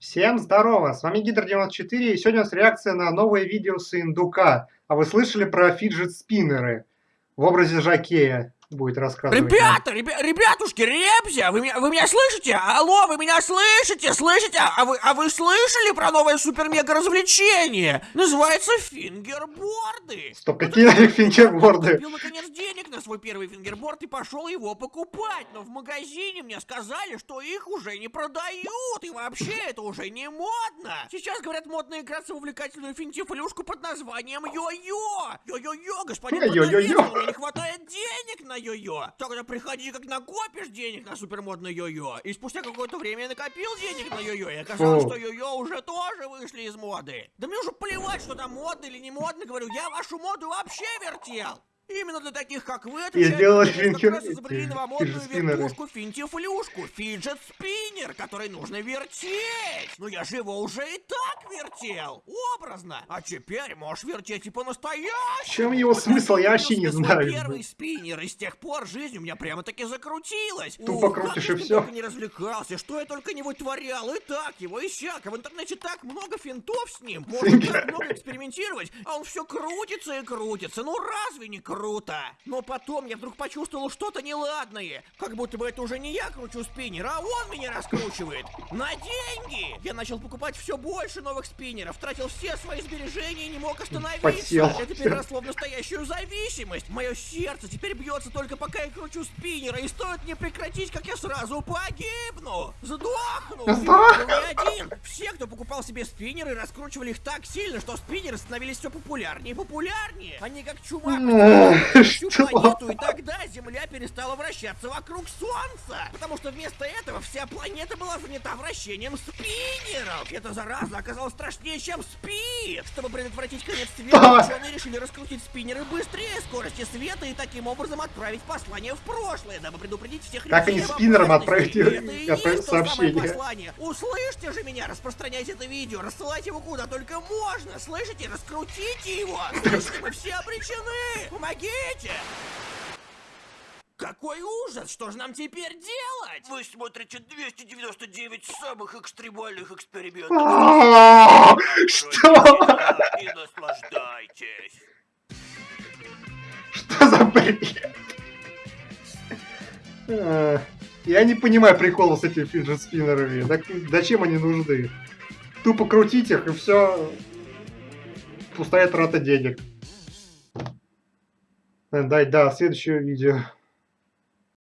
Всем здорово, с вами Гидр94 и сегодня у нас реакция на новое видео с индука. А вы слышали про фиджет-спиннеры в образе Жакея? Будет рассказывать. Ребята, ребя, ребятушки, ребзя, вы меня, вы меня слышите? Алло, вы меня слышите? Слышите? А вы, а вы слышали про новое супер-мега развлечение? Называется фингерборды. Стоп, какие фингерборды? Накопил наконец денег на свой первый фингерборд и пошел его покупать, но в магазине мне сказали, что их уже не продают и вообще это уже не модно. Сейчас говорят модно играться в увлекательную финтифлюшку под названием йо-йо. Йо-йо-йо, господин продавец, меня не хватает на йо-йо. Тогда приходи, как накопишь денег на супермодное йо-йо. И спустя какое-то время я накопил денег на йо-йо, и оказалось, что йо-йо уже тоже вышли из моды. Да мне уже плевать, что там модно или не модно, говорю, я вашу моду вообще вертел. Именно для таких, как вы, сделали финчер... как изобрели новомодную вертушку финтифлюшку, фиджет спиннер, который нужно вертеть. Но я же его уже и так вертел, образно. А теперь можешь вертеть и по-настоящему. В чем его смысл, я вообще не знаю. первый спиннер, и с тех пор жизнь у меня прямо-таки закрутилась. Тупо Ух, крутишь и все. не развлекался, что я только не вытворял, и так его, и сяк. В интернете так много финтов с ним. Можно так много экспериментировать, а он все крутится и крутится. Ну разве не круто? Круто. Но потом я вдруг почувствовал что-то неладное. Как будто бы это уже не я кручу спиннер, а он меня раскручивает. На деньги! Я начал покупать все больше новых спиннеров, тратил все свои сбережения и не мог остановиться. Подсел. Это переросло в настоящую зависимость. Мое сердце теперь бьется только пока я кручу спиннера, и стоит мне прекратить, как я сразу погибну. Сдохну. Не один. Все, кто покупал себе спиннеры, раскручивали их так сильно, что спиннеры становились все популярнее и популярнее. Они как чума всю планету, и тогда Земля перестала вращаться вокруг Солнца. Потому что вместо этого вся планета была занята вращением спиннеров. Эта зараза оказалась страшнее, чем спид. Чтобы предотвратить конец света, ученые решили раскрутить спиннеры быстрее скорости света и таким образом отправить послание в прошлое, дабы предупредить всех Как они спиннером отправить, отправить сообщение? Услышьте же меня, распространяйте это видео, рассылайте его куда только можно. Слышите? Раскрутите его. Слышите, мы все обречены. Помогите! Какой ужас! Что же нам теперь делать? Вы смотрите 299 самых экстремальных экспериментов. Что? И наслаждайтесь. Что за бред? Я не понимаю прикола с этими фиджет-спиннерами. Зачем они нужны? Тупо крутить их и все. Пустая трата денег. Дай, да, следующее видео.